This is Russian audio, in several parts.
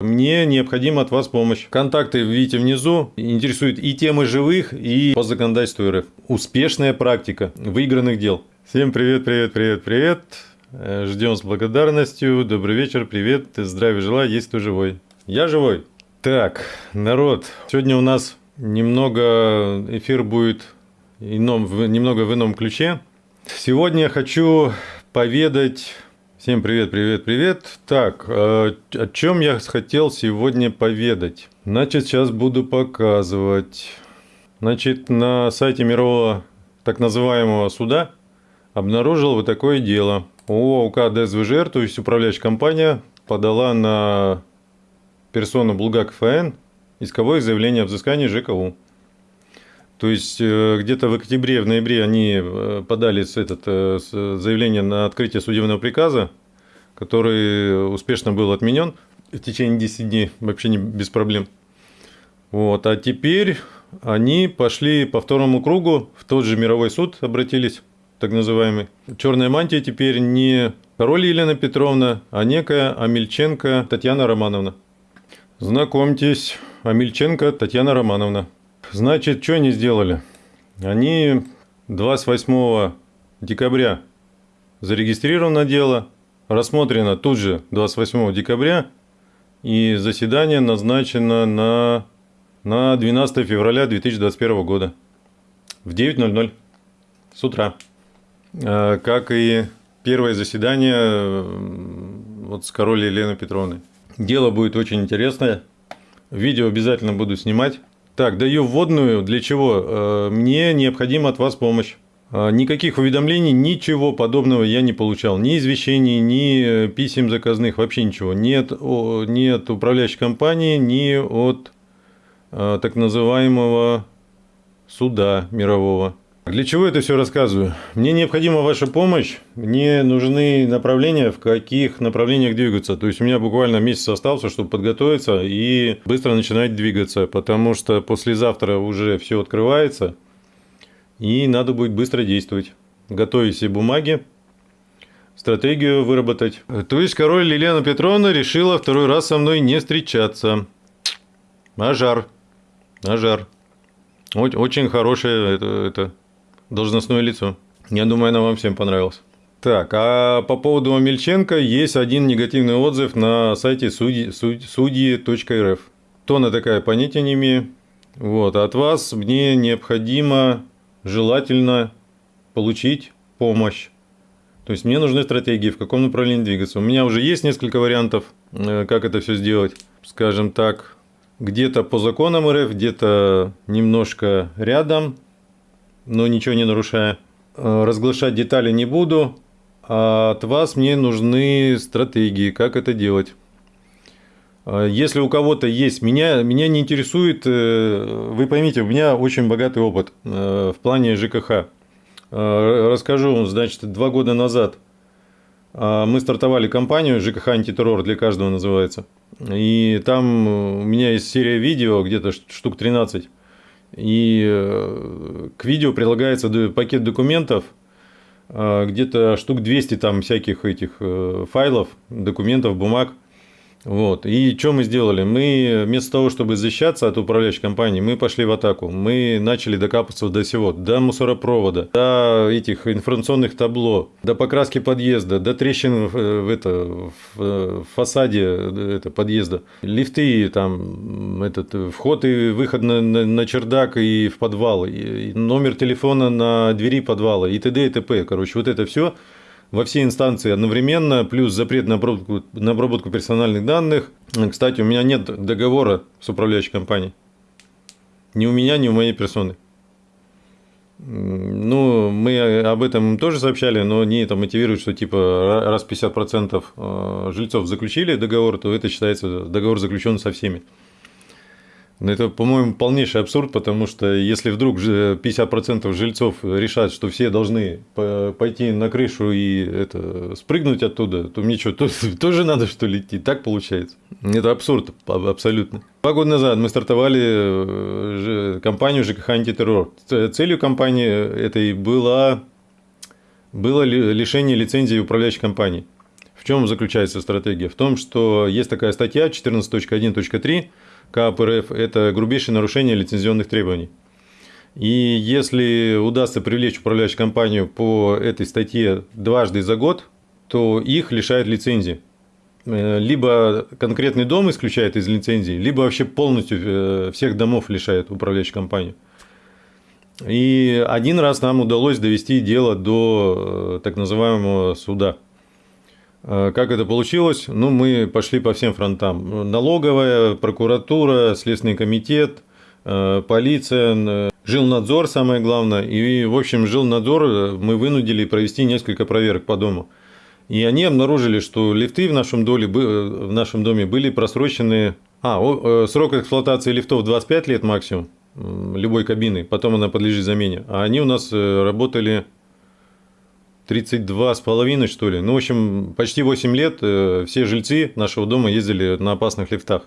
Мне необходима от вас помощь. Контакты видите внизу. Интересует и темы живых, и по законодательству РФ. Успешная практика выигранных дел. Всем привет, привет, привет, привет. Э, Ждем с благодарностью. Добрый вечер, привет. Здравия желаю, есть кто живой. Я живой. Так, народ, сегодня у нас немного эфир будет ином, немного в ином ключе. Сегодня я хочу поведать Всем привет, привет, привет. Так, э, о чем я хотел сегодня поведать? Значит, сейчас буду показывать. Значит, на сайте мирового так называемого суда обнаружил вот такое дело. ООК ДСВЖР, то есть управляющая компания, подала на персону Булгак ФН исковое заявление о взыскании ЖКУ. То есть э, где-то в октябре, в ноябре они э, подали этот, э, заявление на открытие судебного приказа, который успешно был отменен в течение 10 дней, вообще не без проблем. Вот. А теперь они пошли по второму кругу, в тот же мировой суд обратились, так называемый. Черная мантия теперь не король Елена Петровна, а некая Амельченко Татьяна Романовна. Знакомьтесь, Амельченко Татьяна Романовна. Значит, что они сделали? Они 28 декабря зарегистрировано дело, рассмотрено тут же 28 декабря, и заседание назначено на, на 12 февраля 2021 года в 9.00 с утра. А, как и первое заседание вот с королем Еленой Петровной. Дело будет очень интересное. Видео обязательно буду снимать. Так, даю вводную. Для чего? Э, мне необходима от вас помощь. Э, никаких уведомлений, ничего подобного я не получал. Ни извещений, ни э, писем заказных, вообще ничего. Нет, ни от управляющей компании, ни от так называемого суда мирового. Для чего это все рассказываю? Мне необходима ваша помощь, мне нужны направления, в каких направлениях двигаться. То есть у меня буквально месяц остался, чтобы подготовиться и быстро начинать двигаться, потому что послезавтра уже все открывается, и надо будет быстро действовать. Готовить все бумаги, стратегию выработать. То есть король Елена Петровна решила второй раз со мной не встречаться. Ажар. Ажар. Очень хорошее это, это должностное лицо. Я думаю, она вам всем понравилась. Так, а по поводу Амельченко есть один негативный отзыв на сайте судьи.рф. Судьи, Кто она такая, понятия не имею. Вот, от вас мне необходимо, желательно получить помощь. То есть мне нужны стратегии, в каком направлении двигаться. У меня уже есть несколько вариантов, э, как это все сделать. Скажем так, где-то по законам РФ, где-то немножко рядом, но ничего не нарушая. Э, разглашать детали не буду. А от вас мне нужны стратегии, как это делать. Э, если у кого-то есть, меня, меня не интересует, э, вы поймите, у меня очень богатый опыт в плане ЖКХ. Расскажу, значит, два года назад мы стартовали компанию ЖКХ антитеррор, для каждого называется. И там у меня есть серия видео, где-то штук 13 и э, к видео прилагается пакет документов, э, где-то штук 200 там всяких этих э, файлов, документов, бумаг – вот. И что мы сделали? Мы вместо того, чтобы защищаться от управляющей компании, мы пошли в атаку. Мы начали докапываться до всего. До мусоропровода, до этих информационных табло, до покраски подъезда, до трещин в, это, в фасаде это, подъезда. Лифты, там, этот, вход и выход на, на, на чердак и в подвал. И номер телефона на двери подвала и т.д. и т.п. Короче, вот это все во все инстанции одновременно, плюс запрет на обработку, на обработку персональных данных. Кстати, у меня нет договора с управляющей компанией. Ни у меня, ни у моей персоны. Ну, мы об этом тоже сообщали, но они это мотивируют, что типа раз 50% э, жильцов заключили договор, то это считается договор заключен со всеми. Но это, по-моему, полнейший абсурд, потому что если вдруг 50% жильцов решат, что все должны пойти на крышу и это, спрыгнуть оттуда, то мне что, тоже надо что ли идти? Так получается. Это абсурд абсолютно. Два года назад мы стартовали э, компанию ЖКХ «Антитеррор». Целью компании этой была, было лишение лицензии управляющей компании. В чем заключается стратегия? В том, что есть такая статья 14.1.3 КАП РФ – это грубейшее нарушение лицензионных требований. И если удастся привлечь управляющую компанию по этой статье дважды за год, то их лишают лицензии. Э, либо конкретный дом исключает из лицензии, либо вообще полностью э, всех домов лишает управляющую компанию. И один раз нам удалось довести дело до э, так называемого суда. Как это получилось? Ну, мы пошли по всем фронтам. Налоговая, прокуратура, Следственный комитет, полиция, жилнадзор, самое главное. И, в общем, жилнадзор мы вынудили провести несколько проверок по дому. И они обнаружили, что лифты в нашем, доле, в нашем доме были просрочены... А, э, срок эксплуатации лифтов 25 лет максимум, любой кабины, потом она подлежит замене. А они у нас э, работали 32 с половиной, что ли. Ну, в общем, почти 8 лет э, все жильцы нашего дома ездили на опасных лифтах.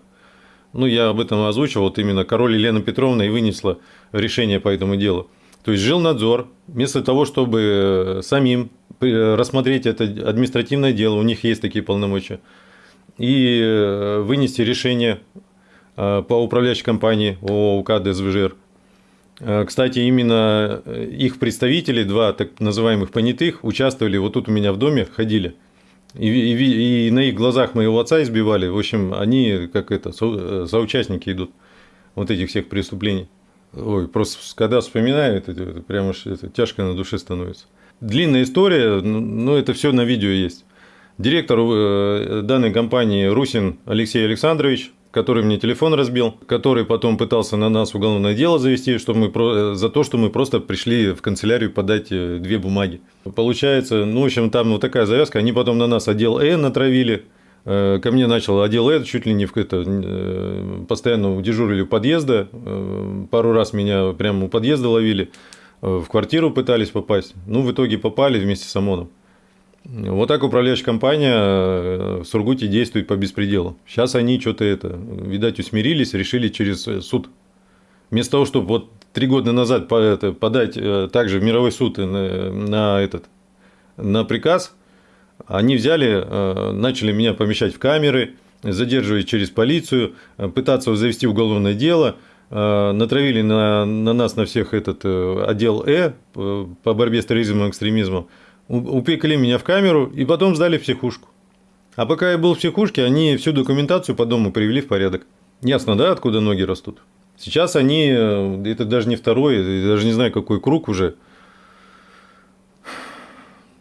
Ну, я об этом озвучил, вот именно король Елена Петровна и вынесла решение по этому делу. То есть, жил надзор, вместо того, чтобы самим рассмотреть это административное дело, у них есть такие полномочия, и э, вынести решение э, по управляющей компании ООК ДСВЖР. Э, кстати, именно их представители, два так называемых понятых, участвовали, вот тут у меня в доме ходили. И, и, и на их глазах моего отца избивали. В общем, они как это, со, соучастники идут вот этих всех преступлений. Ой, просто когда вспоминаю, это, это прямо это, тяжко на душе становится. Длинная история, но это все на видео есть. Директор э, данной компании Русин Алексей Александрович, который мне телефон разбил, который потом пытался на нас уголовное дело завести, что мы про... за то, что мы просто пришли в канцелярию подать э, две бумаги. Получается, ну, в общем, там вот такая завязка. Они потом на нас отдел Э натравили. Э, ко мне начал отдел Э, чуть ли не в это, постоянно дежурили у подъезда. Пару раз меня прямо у подъезда ловили в квартиру пытались попасть, ну, в итоге попали вместе с ОМОНом. Вот так управляющая компания э, в Сургуте действует по беспределу. Сейчас они что-то это, видать, усмирились, решили через э, суд. Вместо того, чтобы вот три года назад подать э, также в мировой суд на, этот, на приказ, они взяли, начали меня помещать в камеры, задерживать через полицию, пытаться завести уголовное дело – натравили на, на нас, на всех этот отдел Э по борьбе с терроризмом и экстремизмом, упекли меня в камеру и потом сдали в психушку. А пока я был в психушке, они всю документацию по дому привели в порядок. Ясно, да, откуда ноги растут? Сейчас они, э, это даже не второй, даже не знаю, какой круг уже.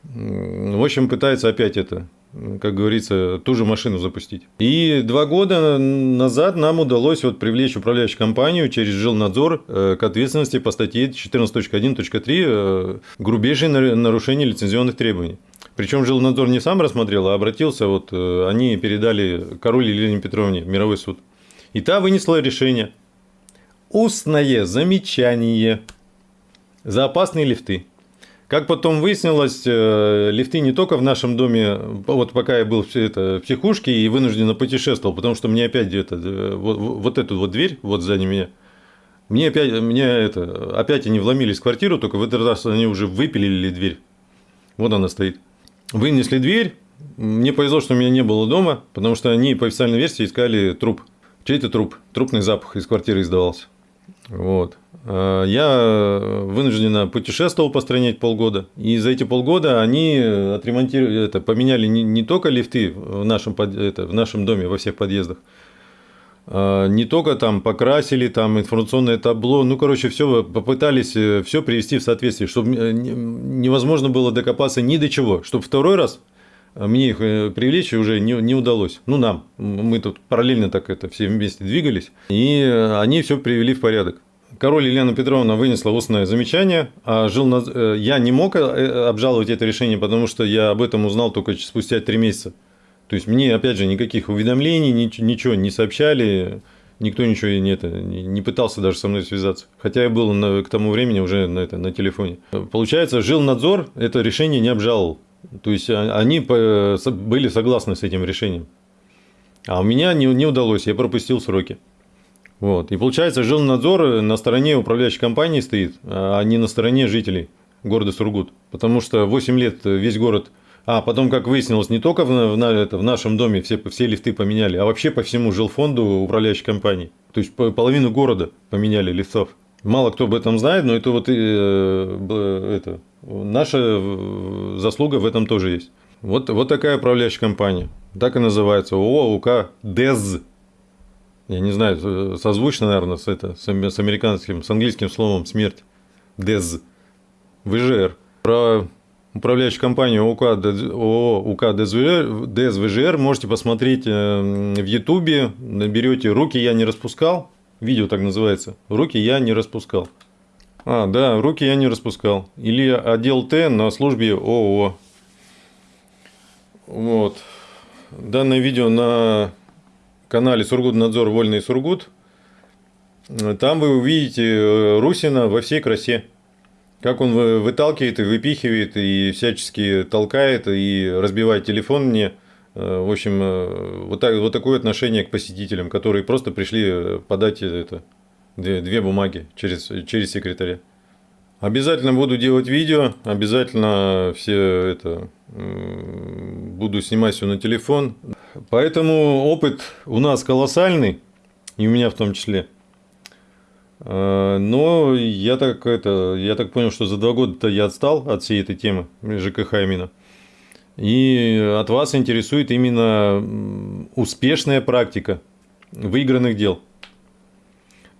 В общем, пытается опять это как говорится, ту же машину запустить. И два года назад нам удалось вот привлечь управляющую компанию через жилнадзор э, к ответственности по статье 14.1.3 э, грубейшее нарушение лицензионных требований. Причем жилнадзор не сам рассмотрел, а обратился, вот э, они передали король Елене Петровне мировой суд. И та вынесла решение. Устное замечание за опасные лифты. Как потом выяснилось, э, лифты не только в нашем доме, вот пока я был это, в психушке и вынужденно путешествовал, потому что мне опять это, э, вот, вот эту вот дверь, вот сзади меня, мне опять, мне это, опять они вломились в квартиру, только в этот раз они уже выпилили дверь. Вот она стоит. Вынесли дверь. Мне повезло, что меня не было дома, потому что они по официальной версии искали труп. Чей-то труп. Трупный запах из квартиры издавался. Вот. А, я вынужденно путешествовал по стране полгода, и за эти полгода они отремонтировали, это, поменяли не, не только лифты в нашем, это, в нашем доме, во всех подъездах, а, не только там покрасили, там информационное табло, ну, короче, все попытались э, все привести в соответствие, чтобы э, невозможно было докопаться ни до чего, чтобы второй раз мне их э, привлечь уже не, не удалось. Ну, нам. Мы тут параллельно так это все вместе двигались. И они все привели в порядок. Король Елена Петровна вынесла устное замечание, а жил на... Э, я не мог э, обжаловать это решение, потому что я об этом узнал только спустя три месяца. То есть мне, опять же, никаких уведомлений, ничего не сообщали, никто ничего не, это, не пытался даже со мной связаться. Хотя я был на, к тому времени уже на, это, на телефоне. Получается, жил надзор это решение не обжаловал. То есть а, они были согласны с этим решением. А у меня не, не удалось, я пропустил сроки. Вот. И получается, жилнадзор на стороне управляющей компании стоит, а не на стороне жителей города Сургут. Потому что 8 лет весь город А потом, как выяснилось, не только в, в, это, в нашем доме все, все лифты поменяли, а вообще по всему жилфонду управляющей компании. То есть половину города поменяли лифтов. Мало кто об этом знает, но это вот э, это, наша заслуга в этом тоже есть. Вот, вот такая управляющая компания. Так и называется. ООО УК ДЭЗ. Я не знаю, созвучно, наверное, с, это, с американским, с английским словом смерть. ДЭЗ. ВЖР. Про управляющую компанию ОК, ООО УК ДЭЗ-ВЖР можете посмотреть э, в Ютубе. Наберете «Руки я не распускал». Видео так называется. «Руки я не распускал». А, да, руки я не распускал. Или отдел Т на службе ООО. Вот. Данное видео на канале Сургутнадзор Вольный Сургут. Там вы увидите э, Русина во всей красе. Как он выталкивает и выпихивает, и всячески толкает, и разбивает телефон мне. Э, в общем, э, вот, так, вот такое отношение к посетителям, которые просто пришли подать это, две, две бумаги через, через секретаря. Обязательно буду делать видео, обязательно все это буду снимать все на телефон. Поэтому опыт у нас колоссальный, и у меня в том числе. А, но я так, это, я так понял, что за два года-то я отстал от всей этой темы ЖКХ именно. И от вас интересует именно успешная практика выигранных дел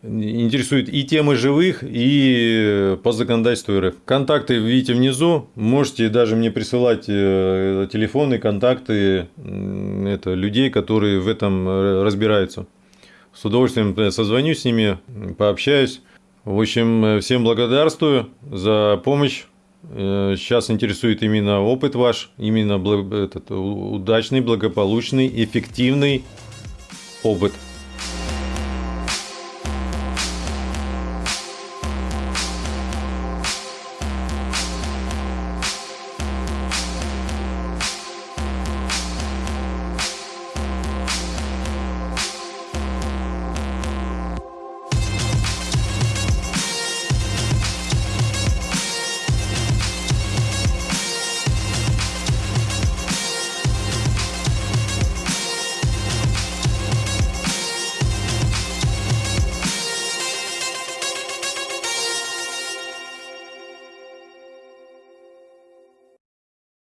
интересует и темы живых, и по законодательству РФ. Контакты видите внизу. Можете даже мне присылать э, телефоны, контакты это, людей, которые в этом э, разбираются. С удовольствием э, созвонюсь с ними, пообщаюсь. В общем, всем благодарствую за помощь. Сейчас интересует именно опыт ваш, именно этот удачный, благополучный, эффективный опыт.